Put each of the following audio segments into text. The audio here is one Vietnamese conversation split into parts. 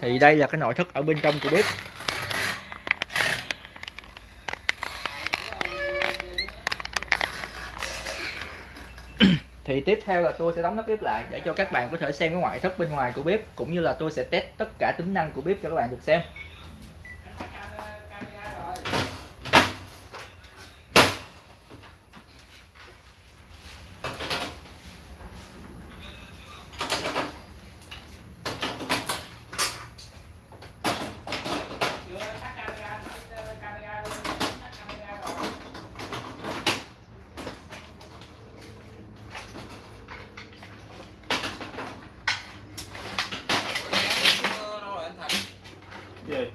thì đây là cái nội thất ở bên trong của bếp. Thì tiếp theo là tôi sẽ đóng nắp bếp lại để cho các bạn có thể xem cái ngoại thất bên ngoài của bếp, cũng như là tôi sẽ test tất cả tính năng của bếp cho các bạn được xem gì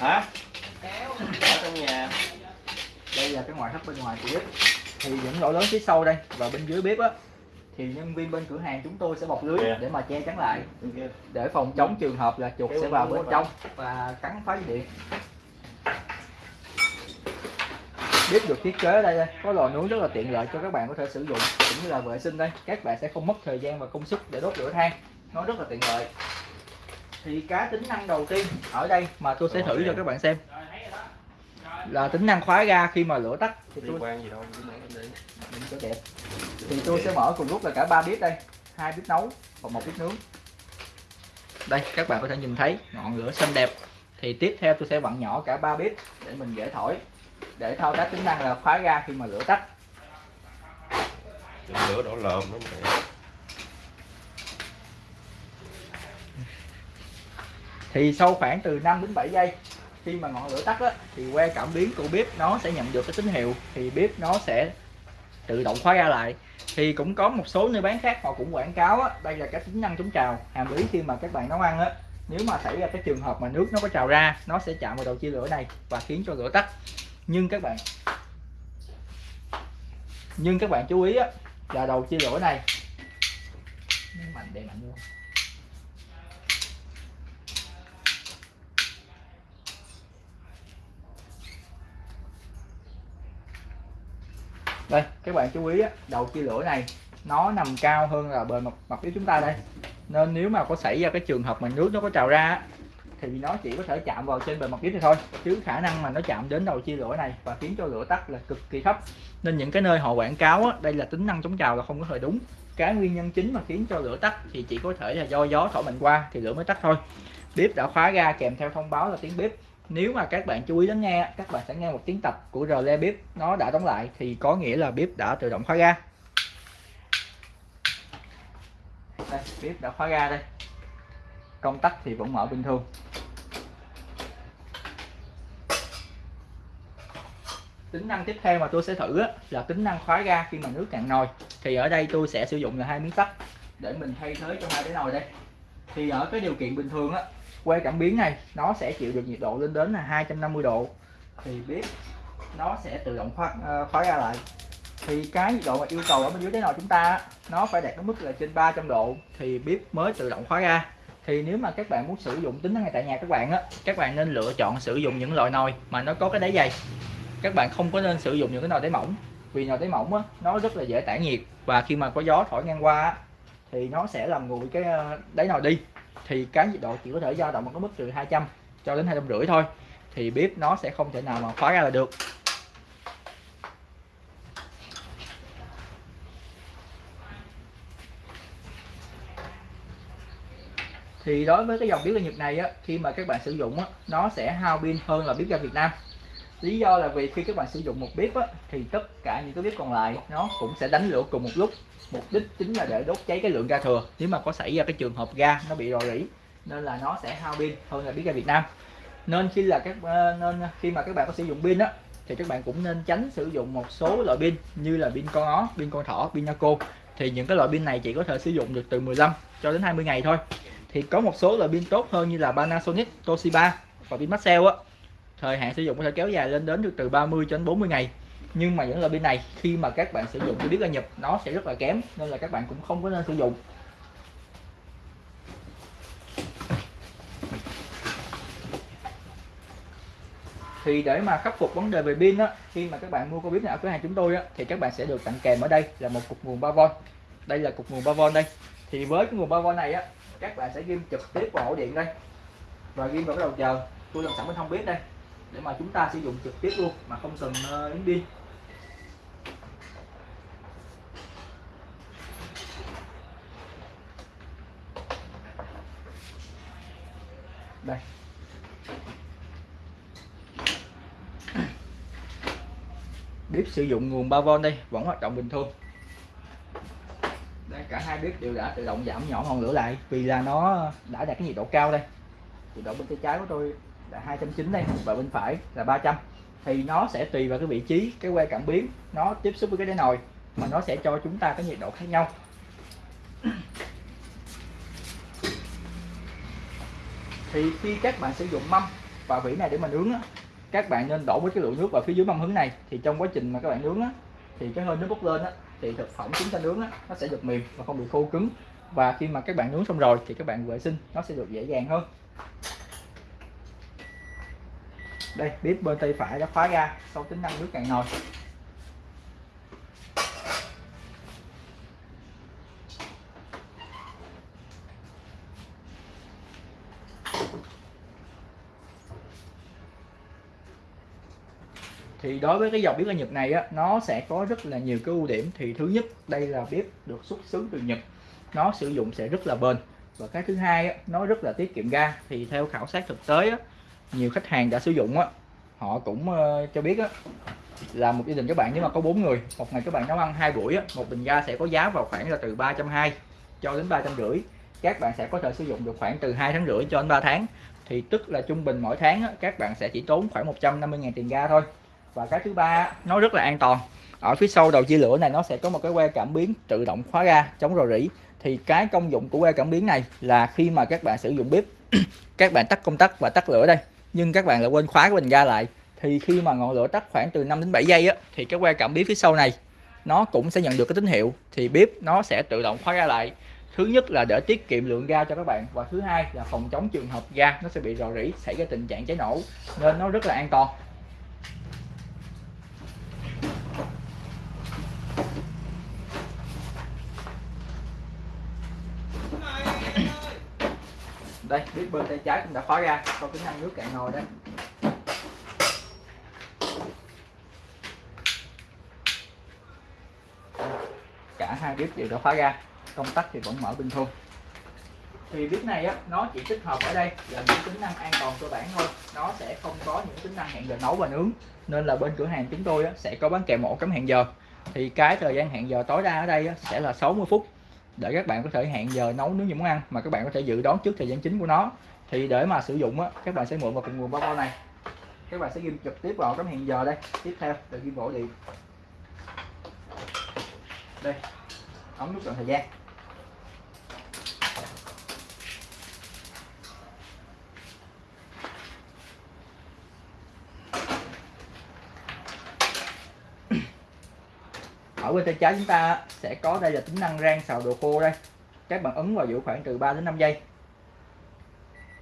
hả ở trong nhà đây là cái ngoại thất bên ngoài của bếp thì những lỗ lớn phía sau đây và bên dưới bếp á thì nhân viên bên cửa hàng chúng tôi sẽ bọc lưới Dạ. để mà che chắn lại. Bên kia. để phòng chống trường hợp là chuột Kéo sẽ vào bên trong và cắn phá dây điện. Bếp được thiết kế ở đây, đây. Có lò nướng rất là tiện lợi cho các bạn có thể sử dụng cũng như là vệ sinh đây. Các bạn sẽ không mất thời gian và công sức để đốt lửa than. Nó rất là tiện lợi. Thì cái tính năng đầu tiên ở đây mà tôi sẽ thử cho các bạn xem là tính năng khóa ga khi mà lửa tắt. Thì tôi quan gì đâu cho đẹp thì tôi sẽ mở cùng lúc là cả ba bếp đây. Hai bếp nấu và một bếp nướng. Đây các bạn có thể nhìn thấy ngọn lửa xanh đẹp. Thì tiếp theo tôi sẽ vặn nhỏ cả ba bếp để mình dễ thổi. Để thao tác tính năng là khóa ga khi mà lửa tắt. Đừng lửa đổ lợm nó mẹ thì sau khoảng từ 5 đến 7 giây khi mà ngọn lửa tắt á, thì que cảm biến của bếp nó sẽ nhận được cái tín hiệu thì bếp nó sẽ tự động khóa ra lại. Thì cũng có một số nơi bán khác họ cũng quảng cáo á, đây là cái tính năng chống trào. Hàm ý khi mà các bạn nấu ăn á nếu mà xảy ra cái trường hợp mà nước nó có trào ra nó sẽ chạm vào đầu chia lửa này và khiến cho lửa tắt. Nhưng các bạn nhưng các bạn chú ý á, là đầu chia lửa này mạnh để mạnh luôn đây các bạn chú ý á, đầu chia lửa này nó nằm cao hơn là bề mặt mặt phía chúng ta đây. Nên nếu mà có xảy ra cái trường hợp mà nước nó có trào ra thì nó chỉ có thể chạm vào trên bề mặt phía này thôi. Chứ khả năng mà nó chạm đến đầu chia lửa này và khiến cho lửa tắt là cực kỳ thấp. Nên những cái nơi họ quảng cáo á, đây là tính năng chống trào là không có hề đúng. Cái nguyên nhân chính mà khiến cho lửa tắt thì chỉ có thể là do gió thổi mạnh qua thì lửa mới tắt thôi. Bếp đã khóa ga kèm theo thông báo là tiếng bếp nếu mà các bạn chú ý lắng nghe các bạn sẽ nghe một tiếng tập của rờ le bếp nó đã đóng lại thì có nghĩa là bếp đã tự động khóa ga đây bếp đã khóa ga đây. Công tắc thì vẫn mở bình thường. Tính năng tiếp theo mà tôi sẽ thử á, là tính năng khóa ga khi mà nước cạn nồi. Thì ở đây tôi sẽ sử dụng là hai miếng sắt để mình thay thế cho hai cái nồi đây. Thì ở cái điều kiện bình thường á que cảm biến này nó sẽ chịu được nhiệt độ lên đến là 250 độ. Thì bếp nó sẽ tự động khóa, khóa ờ, ra lại. Thì cái nhiệt độ mà yêu cầu ở bên dưới cái nồi chúng ta nó phải đạt đến mức là trên 300 độ thì bếp mới tự động khóa ra. Thì nếu mà các bạn muốn sử dụng tính năng này tại nhà các bạn á các bạn nên lựa chọn sử dụng những loại nồi mà nó có cái đáy dày. Các bạn không có nên sử dụng những cái nồi đáy mỏng vì nồi đáy mỏng á, nó rất là dễ tản nhiệt và khi mà có gió thổi ngang qua á, thì nó sẽ làm nguội cái ờ, đáy nồi đi thì cái nhiệt độ chỉ có thể dao động ở cái mức từ 200 cho đến 250 thôi. Thì bếp nó sẽ không thể nào mà khóa ra là được. Thì đối với cái dòng bếp ga Nhật này á, khi mà các bạn sử dụng á, nó sẽ hao pin hơn là bếp ga Việt Nam lý do là vì khi các bạn sử dụng một bếp á thì tất cả những cái bếp còn lại nó cũng sẽ đánh lửa cùng một lúc. Mục đích chính là để đốt cháy cái lượng ga thừa. Nếu mà có xảy ra cái trường hợp ga nó bị rò rỉ nên là nó sẽ hao pin hơn là bếp ga Việt Nam. Nên khi là các ờ, nên khi mà các bạn có sử dụng pin á thì các bạn cũng nên tránh sử dụng một số loại pin như là pin con ó, pin con thỏ, pin Naco. Thì những cái loại pin này chỉ có thể sử dụng được từ 15 cho đến 20 ngày thôi. Thì có một số loại pin tốt hơn như là Panasonic, Toshiba và pin Maxell á thời hạn sử dụng có thể kéo dài lên đến được từ 30 cho đến 40 ngày. Nhưng mà những loại pin này, khi mà các bạn sử dụng, tôi biết là nhập nó sẽ rất là kém, nên là các bạn cũng không có nên sử dụng. Thì để mà khắc phục vấn đề về pin á, khi mà các bạn mua con bếp nào ở cửa hàng chúng tôi á, thì các bạn sẽ được tặng kèm ở đây là một cục nguồn 3V đây là cục nguồn 3V đây. Thì với cái nguồn 3V này á, các bạn sẽ ghim trực tiếp vào ổ điện đây. Và ghim vào cái đầu chờ. Tôi làm sẵn bên không biết đây để mà chúng ta sử dụng trực tiếp luôn mà không cần ờ, uh, pin đây. Bếp sử dụng nguồn 3V đây vẫn hoạt động bình thường. Đây cả hai bếp đều đã tự động giảm nhỏ ngọn lửa lại vì là nó đã đạt cái nhiệt độ cao đây. Nhiệt độ bên tay trái của tôi là 290 đây và bên phải là 300 thì nó sẽ tùy vào cái vị trí cái que cảm biến nó tiếp xúc với cái đáy nồi mà nó sẽ cho chúng ta cái nhiệt độ khác nhau. Thì khi các bạn sử dụng mâm và vỉ này để mà nướng á, các bạn nên đổ với cái lượng nước vào phía dưới mâm hứng này. Thì trong quá trình mà các bạn nướng á, thì cái hơi nước bốc lên á, thì thực phẩm chúng ta nướng á, nó sẽ được mềm và không bị khô cứng. Và khi mà các bạn nướng xong rồi thì các bạn vệ sinh nó sẽ được dễ dàng hơn đây bếp bên tay phải đã khóa ra sau tính năng nước cạn nồi. Thì đối với cái dòng bếp ở Nhật này á nó sẽ có rất là nhiều cái ưu điểm. Thì thứ nhất đây là bếp được xuất xứ từ Nhật. Nó sử dụng sẽ rất là bền. Và cái thứ hai á, nó rất là tiết kiệm ga. Thì theo khảo sát thực tế á, nhiều khách hàng đã sử dụng á. Họ cũng uh, cho biết á là một gia đình các bạn nếu mà có bốn người một ngày các bạn nấu ăn hai buổi á, một bình ga sẽ có giá vào khoảng là từ ba trăm hai cho đến ba trăm rưỡi. Các bạn sẽ có thể sử dụng được khoảng từ hai tháng rưỡi cho đến 3 tháng. Thì tức là trung bình mỗi tháng á, các bạn sẽ chỉ tốn khoảng 150.000 tiền ga thôi. Và cái thứ ba nó rất là an toàn. Ở phía sau đầu chia lửa này nó sẽ có một cái que cảm biến tự động khóa ga chống rò rỉ. Thì cái công dụng của que cảm biến này là khi mà các bạn sử dụng bếp các bạn tắt công tắc và tắt lửa đây nhưng các bạn lại quên khóa của bình ga lại. Thì khi mà ngọn lửa tắt khoảng từ 5 đến 7 giây á, thì cái que cảm biến phía sau này, nó cũng sẽ nhận được cái tín hiệu. Thì bếp nó sẽ tự động khóa ga lại. Thứ nhất là để tiết kiệm lượng ga cho các bạn. Và thứ hai là phòng chống trường hợp ga nó sẽ bị rò rỉ, xảy ra tình trạng cháy nổ, nên nó rất là an toàn. Đây bếp bên tay trái cũng đã khóa ra có tính năng nước cạn nồi đây cả hai bếp đều đã khóa ra công tắc thì vẫn mở bình thường. Thì bếp này á nó chỉ tích hợp ở đây là những tính năng an toàn cơ bản thôi. Nó sẽ không có những tính năng hẹn giờ nấu và nướng. Nên là bên cửa hàng chúng tôi á, sẽ có bán kèm ổ cắm hẹn giờ. Thì cái thời gian hẹn giờ tối đa ở đây á, sẽ là 60 phút để các bạn có thể hẹn giờ nấu nướng những món ăn, mà các bạn có thể dự đoán trước thời gian chính của nó. Thì để mà sử dụng á, các bạn sẽ mượn vào cùng nguồn bao này. Các bạn sẽ ghim trực tiếp vào cái hẹn giờ đây. Tiếp theo là ghim bộ điện đây ống nút chọn thời gian. Ở bên tay trái chúng ta sẽ có đây là tính năng rang xào đồ khô đây. Các bạn ấn vào giữ khoảng từ 3 đến 5 giây.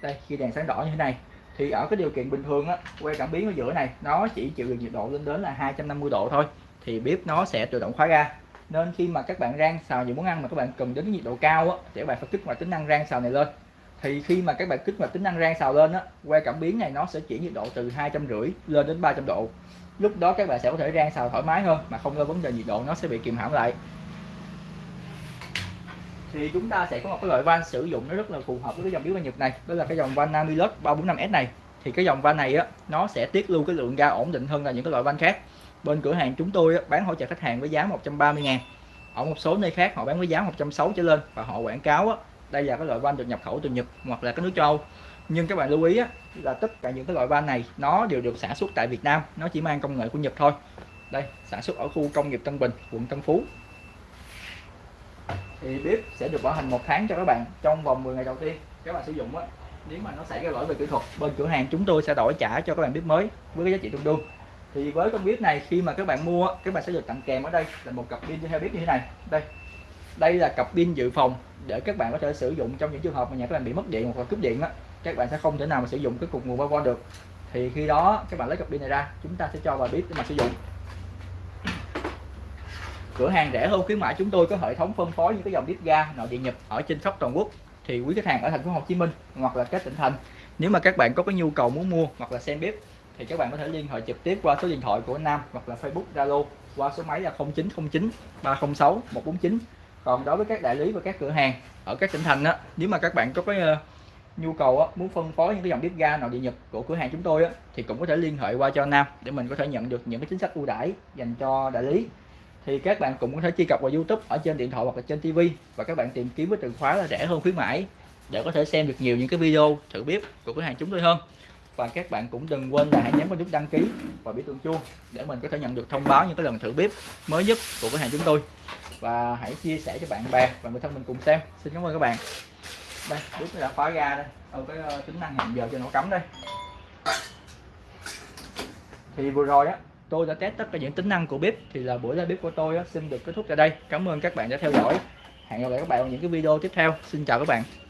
Đây, khi đèn sáng đỏ như thế này, thì ở cái điều kiện bình thường á, que cảm biến ở giữa này, nó chỉ chịu được nhiệt độ lên đến là 250 độ thôi, thì bếp nó sẽ tự động khóa ra. Nên khi mà các bạn rang xào những món ăn mà các bạn cần đến nhiệt độ cao á thì các bạn phải kích hoạt tính năng rang xào này lên thì khi mà các bạn kích hoạt tính năng rang xào lên á que cảm biến này nó sẽ chuyển nhiệt độ từ hai trăm rưỡi lên đến 300 độ. Lúc đó các bạn sẽ có thể rang xào thoải mái hơn mà không lo vấn đề nhiệt độ nó sẽ bị kìm hãm lại. Thì chúng ta sẽ có một cái loại van sử dụng nó rất là phù hợp với cái dòng biếu nhật này đó là cái dòng van Namilus 345S này. Thì cái dòng van này á nó sẽ tiết lưu cái lượng ga ổn định hơn là những cái loại van khác. Bên cửa hàng chúng tôi á, bán hỗ trợ khách hàng với giá 130 ngàn. Ở một số nơi khác họ bán với giá 160 trở lên và họ quảng cáo á, đây là cái loại van được nhập khẩu từ Nhật hoặc là cái nước châu Âu. Nhưng các bạn lưu ý á, là tất cả những cái loại van này nó đều được sản xuất tại Việt Nam. Nó chỉ mang công nghệ của Nhật thôi. Đây sản xuất ở khu công nghiệp Tân Bình quận Tân Phú. Thì bếp sẽ được bảo hành một tháng cho các bạn trong vòng 10 ngày đầu tiên. Các bạn sử dụng á nếu mà nó xảy ra lỗi về kỹ thuật bên cửa hàng chúng tôi sẽ đổi trả cho các bạn bếp mới với cái giá trị tương đương. Thì với con bếp này khi mà các bạn mua các bạn sẽ được tặng kèm ở đây là một cặp pin. Theo bếp như thế này. Đây. Đây là cặp pin dự phòng để các bạn có thể sử dụng trong những trường hợp mà nhà các bạn bị mất điện hoặc là cúp điện á, các bạn sẽ không thể nào mà sử dụng cái cục nguồn bao được. Thì khi đó các bạn lấy cặp pin này ra, chúng ta sẽ cho vào bếp để mà sử dụng. Cửa hàng rẻ hơn khuyến mãi chúng tôi có hệ thống phân phối những cái dòng bếp ga nội địa nhập ở trên khắp toàn quốc. Thì quý khách hàng ở thành phố Hồ Chí Minh hoặc là các tỉnh thành, nếu mà các bạn có cái nhu cầu muốn mua hoặc là xem bếp, thì các bạn có thể liên hệ trực tiếp qua số điện thoại của Nam hoặc là Facebook Zalo qua số máy là 0909 306 149 còn đối với các đại lý và các cửa hàng ở các tỉnh thành á nếu mà các bạn có cái ờ, nhu cầu á, muốn phân phối những cái dòng bếp ga nội địa nhật của cửa hàng chúng tôi á, thì cũng có thể liên hệ qua cho Nam để mình có thể nhận được những cái chính sách ưu đãi dành cho đại lý. Thì các bạn cũng có thể truy cập vào YouTube ở trên điện thoại hoặc là trên TV và các bạn tìm kiếm với từ khóa là rẻ hơn khuyến mãi để có thể xem được nhiều những cái video thử bếp của cửa hàng chúng tôi hơn. Và các bạn cũng đừng quên là hãy nhấn vào nút đăng ký và biểu tượng chuông để mình có thể nhận được thông báo những cái lần thử bếp mới nhất của cửa hàng chúng tôi và hãy chia sẻ cho bạn bè và người thân mình cùng xem. Xin cảm ơn các bạn. Đây bếp đã khóa ra đây. Ở cái ờ, tính năng hẹn giờ cho nó cắm đây. Thì vừa rồi á tôi đã test tất cả những tính năng của bếp. Thì là buổi ra bếp của tôi á, xin được kết thúc tại đây. Cảm ơn các bạn đã theo dõi. Hẹn gặp lại các bạn ở những cái video tiếp theo. Xin chào các bạn.